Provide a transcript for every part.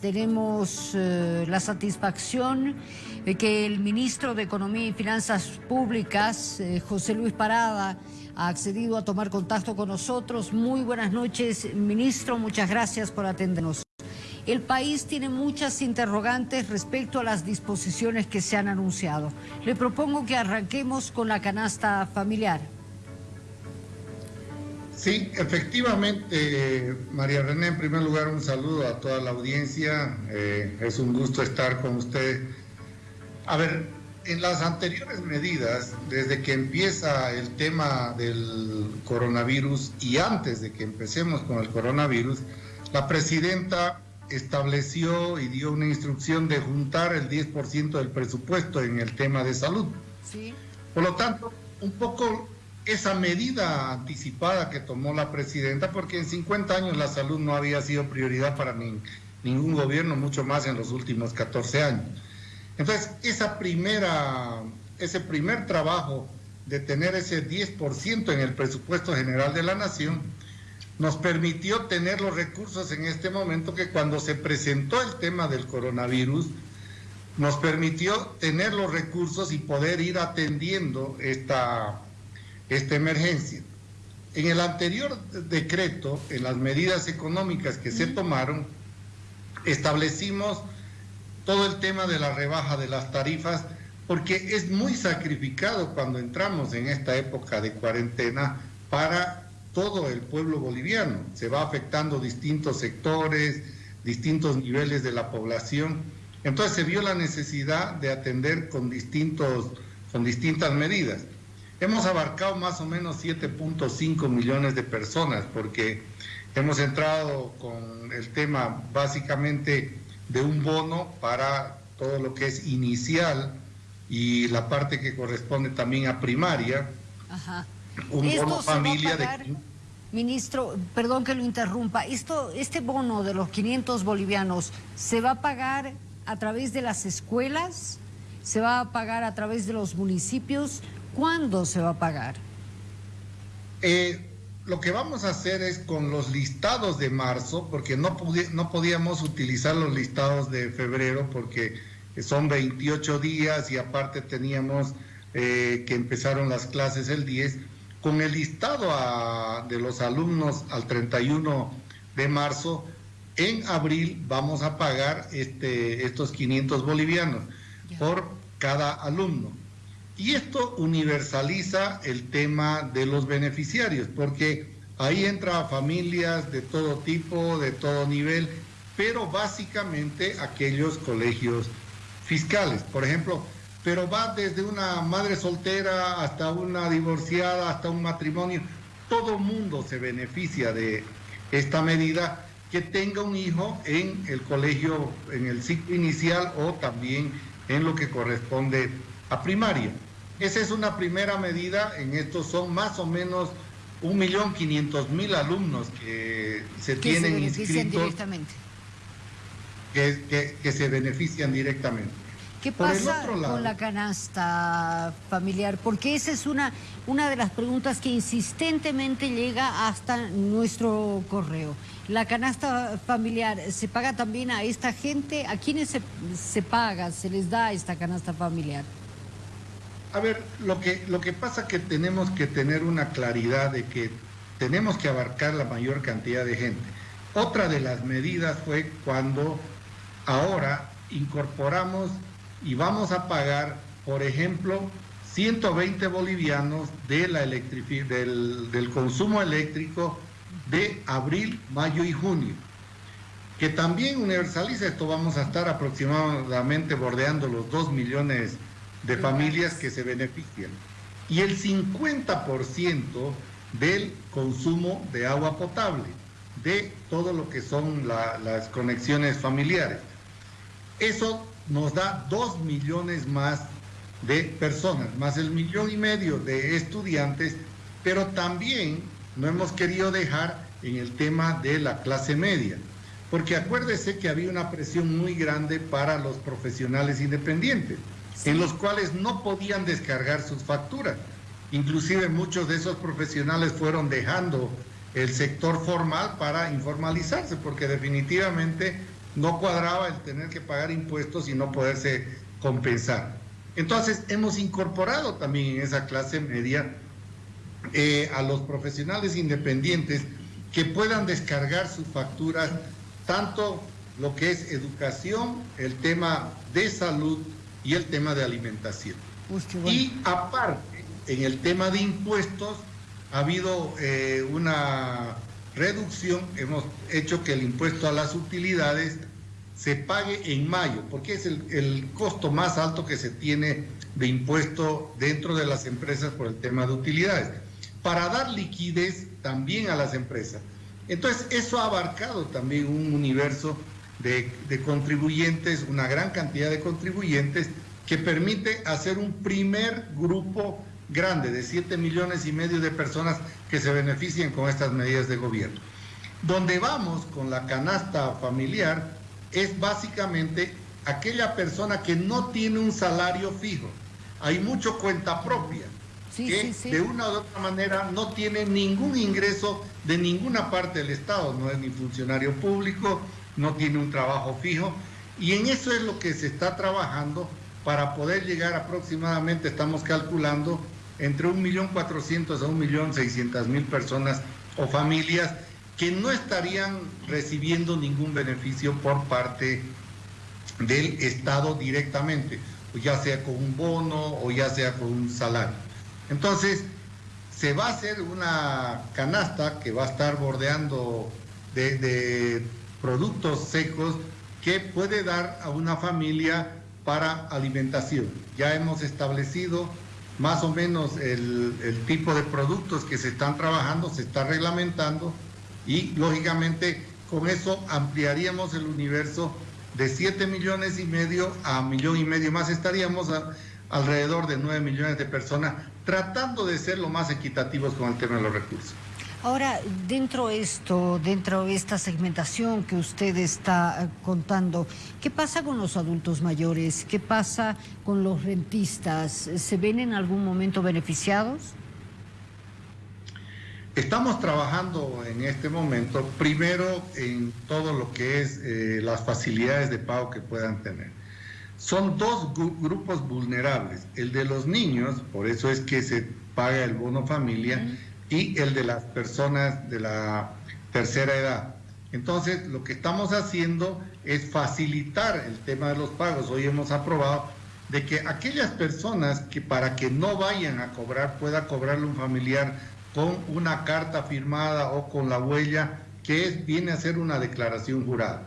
tenemos eh, la satisfacción de que el ministro de Economía y Finanzas Públicas, eh, José Luis Parada, ha accedido a tomar contacto con nosotros. Muy buenas noches, ministro. Muchas gracias por atendernos. El país tiene muchas interrogantes respecto a las disposiciones que se han anunciado. Le propongo que arranquemos con la canasta familiar. Sí, efectivamente, María René, en primer lugar un saludo a toda la audiencia, eh, es un gusto estar con usted. A ver, en las anteriores medidas, desde que empieza el tema del coronavirus y antes de que empecemos con el coronavirus, la presidenta estableció y dio una instrucción de juntar el 10% del presupuesto en el tema de salud. Sí. Por lo tanto, un poco esa medida anticipada que tomó la presidenta, porque en 50 años la salud no había sido prioridad para ningún gobierno, mucho más en los últimos 14 años. Entonces, esa primera, ese primer trabajo de tener ese 10% en el presupuesto general de la nación, nos permitió tener los recursos en este momento que cuando se presentó el tema del coronavirus, nos permitió tener los recursos y poder ir atendiendo esta esta emergencia. En el anterior decreto, en las medidas económicas que se tomaron, establecimos todo el tema de la rebaja de las tarifas, porque es muy sacrificado cuando entramos en esta época de cuarentena para todo el pueblo boliviano. Se va afectando distintos sectores, distintos niveles de la población. Entonces se vio la necesidad de atender con, distintos, con distintas medidas. Hemos abarcado más o menos 7.5 millones de personas porque hemos entrado con el tema básicamente de un bono para todo lo que es inicial y la parte que corresponde también a primaria. Ajá. Un bono familia de... Ministro, perdón que lo interrumpa, esto, este bono de los 500 bolivianos, ¿se va a pagar a través de las escuelas? ¿Se va a pagar a través de los municipios? ¿Cuándo se va a pagar? Eh, lo que vamos a hacer es con los listados de marzo, porque no, no podíamos utilizar los listados de febrero porque son 28 días y aparte teníamos eh, que empezaron las clases el 10. Con el listado de los alumnos al 31 de marzo, en abril vamos a pagar este, estos 500 bolivianos por cada alumno. Y esto universaliza el tema de los beneficiarios, porque ahí entra familias de todo tipo, de todo nivel, pero básicamente aquellos colegios fiscales, por ejemplo, pero va desde una madre soltera hasta una divorciada, hasta un matrimonio, todo mundo se beneficia de esta medida que tenga un hijo en el colegio, en el ciclo inicial o también en lo que corresponde a primaria. Esa es una primera medida, en estos son más o menos 1.500.000 alumnos que se tienen se inscritos. Directamente. Que, que, se benefician directamente. ¿Qué pasa con la canasta familiar? Porque esa es una, una de las preguntas que insistentemente llega hasta nuestro correo. ¿La canasta familiar se paga también a esta gente? ¿A quiénes se, se paga, se les da esta canasta familiar? A ver, lo que, lo que pasa que tenemos que tener una claridad de que tenemos que abarcar la mayor cantidad de gente. Otra de las medidas fue cuando ahora incorporamos y vamos a pagar, por ejemplo, 120 bolivianos de la del, del consumo eléctrico de abril, mayo y junio que también universaliza esto, vamos a estar aproximadamente bordeando los 2 millones de familias que se benefician y el 50% del consumo de agua potable, de todo lo que son las conexiones familiares. Eso nos da dos millones más de personas, más el millón y medio de estudiantes, pero también no hemos querido dejar en el tema de la clase media, porque acuérdese que había una presión muy grande para los profesionales independientes en los cuales no podían descargar sus facturas. Inclusive muchos de esos profesionales fueron dejando el sector formal para informalizarse, porque definitivamente no cuadraba el tener que pagar impuestos y no poderse compensar. Entonces hemos incorporado también en esa clase media eh, a los profesionales independientes que puedan descargar sus facturas, tanto lo que es educación, el tema de salud y el tema de alimentación. Y aparte, en el tema de impuestos, ha habido eh, una reducción, hemos hecho que el impuesto a las utilidades se pague en mayo, porque es el, el, costo más alto que se tiene de impuesto dentro de las empresas por el tema de utilidades, para dar liquidez también a las empresas. Entonces, eso ha abarcado también un universo de, de contribuyentes, una gran cantidad de contribuyentes, que permite hacer un primer grupo grande de 7 millones y medio de personas que se beneficien con estas medidas de gobierno. Donde vamos con la canasta familiar es básicamente aquella persona que no tiene un salario fijo. Hay mucho cuenta propia, que de una u otra manera no tiene ningún ingreso de ninguna parte del Estado, no es ni funcionario público, no tiene un trabajo fijo, y en eso es lo que se está trabajando para poder llegar aproximadamente, estamos calculando, entre 1.400.000 a 1.600.000 personas o familias que no estarían recibiendo ningún beneficio por parte del Estado directamente, ya sea con un bono o ya sea con un salario. Entonces, se va a hacer una canasta que va a estar bordeando de, de productos secos que puede dar a una familia para alimentación. Ya hemos establecido más o menos el, tipo de productos que se están trabajando, se está reglamentando y lógicamente con eso ampliaríamos el universo de 7 millones y medio a millón y medio más, estaríamos alrededor de 9 millones de personas tratando de ser lo más equitativos con el tema de los recursos. Ahora, dentro de esto, dentro de esta segmentación que usted está eh, contando, ¿qué pasa con los adultos mayores? ¿Qué pasa con los rentistas? ¿Se ven en algún momento beneficiados? Estamos trabajando en este momento, primero en todo lo que es eh, las facilidades de pago que puedan tener. Son dos grupos vulnerables, el de los niños, por eso es que se paga el bono familia, y el de las personas de la tercera edad. Entonces, lo que estamos haciendo es facilitar el tema de los pagos. Hoy hemos aprobado de que aquellas personas que para que no vayan a cobrar pueda cobrarle un familiar con una carta firmada o con la huella que viene a ser una declaración jurada.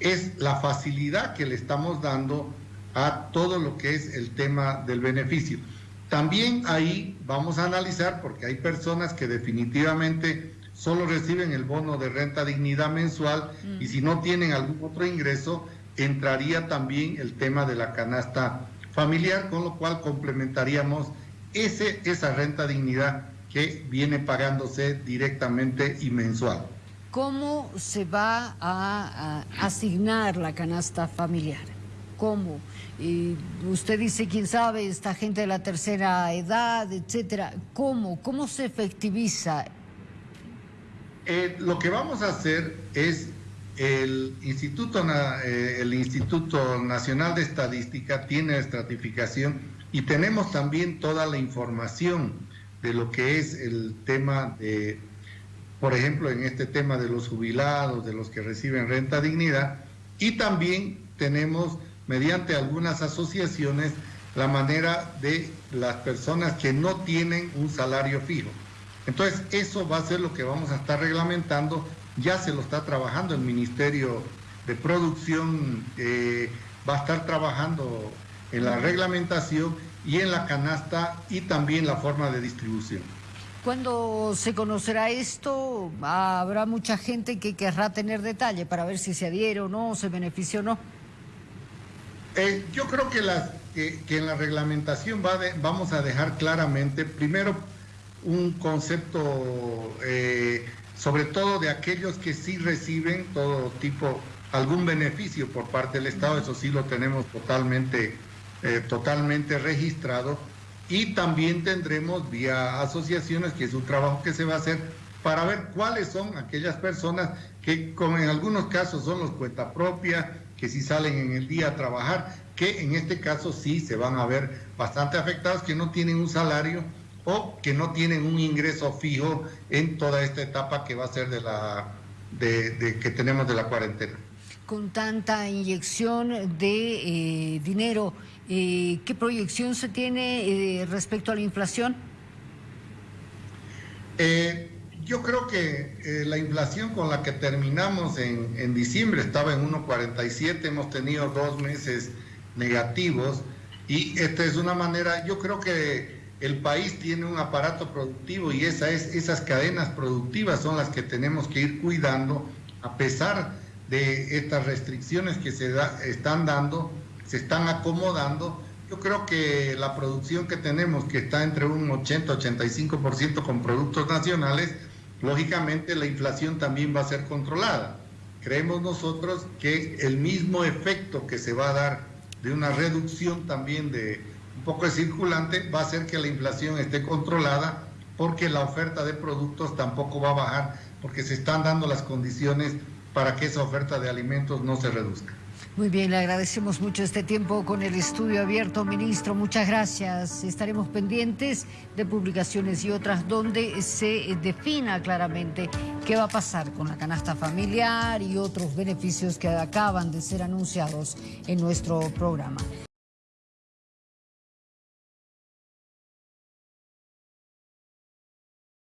Es la facilidad que le estamos dando a todo lo que es el tema del beneficio. También ahí vamos a analizar, porque hay personas que definitivamente solo reciben el bono de renta dignidad mensual y si no tienen algún otro ingreso, entraría también el tema de la canasta familiar, con lo cual complementaríamos ese, esa renta dignidad que viene pagándose directamente y mensual. ¿Cómo se va a asignar la canasta familiar? ¿Cómo? Y usted dice, quién sabe, esta gente de la tercera edad, etcétera. ¿Cómo? ¿Cómo se efectiviza? Eh, lo que vamos a hacer es el Instituto, eh, el Instituto Nacional de Estadística tiene estratificación y tenemos también toda la información de lo que es el tema de, por ejemplo, en este tema de los jubilados, de los que reciben renta dignidad, y también tenemos mediante algunas asociaciones la manera de las personas que no tienen un salario fijo. Entonces, eso va a ser lo que vamos a estar reglamentando. Ya se lo está trabajando el Ministerio de Producción, eh, va a estar trabajando en la reglamentación y en la canasta y también la forma de distribución. Cuando se conocerá esto, habrá mucha gente que querrá tener detalle para ver si se adhiere o no, se beneficia o no. Eh, yo creo que, las, que, en la reglamentación va vamos a dejar claramente, primero, un concepto, eh, sobre todo de aquellos que sí reciben todo tipo, algún beneficio por parte del Estado, eso sí lo tenemos totalmente, eh, totalmente registrado. Y también tendremos vía asociaciones, que es un trabajo que se va a hacer, para ver cuáles son aquellas personas que como en algunos casos son los cuenta propia, que si salen en el día a trabajar, que en este caso sí se van a ver bastante afectados, que no tienen un salario o que no tienen un ingreso fijo en toda esta etapa que va a ser de la de, que tenemos de la cuarentena. Con tanta inyección de eh, dinero, eh, ¿qué proyección se tiene eh, respecto a la inflación? Yo creo que la inflación con la que terminamos en, en diciembre estaba en 1,47, hemos tenido dos meses negativos y esta es una manera, yo creo que el país tiene un aparato productivo y esa es, esas cadenas productivas son las que tenemos que ir cuidando a pesar de estas restricciones que se están dando, se están acomodando. Yo creo que la producción que tenemos, que está entre un 80-85% con productos nacionales, lógicamente la inflación también va a ser controlada. Creemos nosotros que el mismo efecto que se va a dar de una reducción también de, un poco de circulante va a hacer que la inflación esté controlada porque la oferta de productos tampoco va a bajar porque se están dando las condiciones para que esa oferta de alimentos no se reduzca. Muy bien, le agradecemos mucho este tiempo con el estudio abierto, ministro. Muchas gracias. Estaremos pendientes de publicaciones y otras donde se defina claramente qué va a pasar con la canasta familiar y otros beneficios que acaban de ser anunciados en nuestro programa.